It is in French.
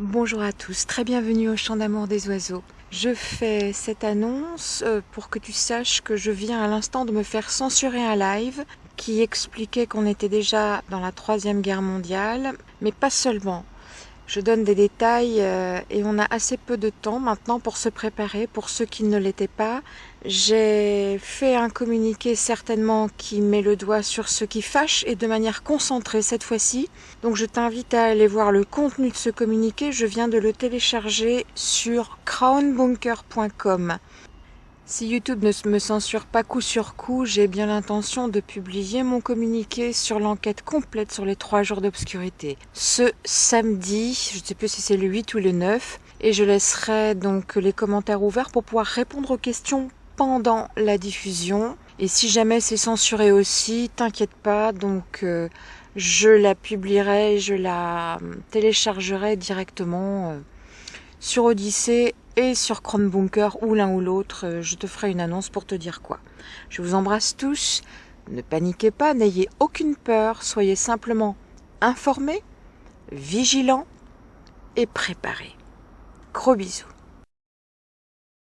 Bonjour à tous, très bienvenue au Chant d'amour des oiseaux. Je fais cette annonce euh, pour que tu saches que je viens à l'instant de me faire censurer un live qui expliquait qu'on était déjà dans la troisième guerre mondiale, mais pas seulement. Je donne des détails euh, et on a assez peu de temps maintenant pour se préparer, pour ceux qui ne l'étaient pas. J'ai fait un communiqué certainement qui met le doigt sur ce qui fâche et de manière concentrée cette fois-ci. Donc je t'invite à aller voir le contenu de ce communiqué. Je viens de le télécharger sur crownbunker.com. Si YouTube ne me censure pas coup sur coup, j'ai bien l'intention de publier mon communiqué sur l'enquête complète sur les trois jours d'obscurité. Ce samedi, je ne sais plus si c'est le 8 ou le 9, et je laisserai donc les commentaires ouverts pour pouvoir répondre aux questions pendant la diffusion. Et si jamais c'est censuré aussi, t'inquiète pas, donc euh, je la publierai, je la euh, téléchargerai directement euh, sur Odyssée et sur Chromebunker ou l'un ou l'autre, euh, je te ferai une annonce pour te dire quoi. Je vous embrasse tous, ne paniquez pas, n'ayez aucune peur, soyez simplement informés, vigilants et préparés. Gros bisous.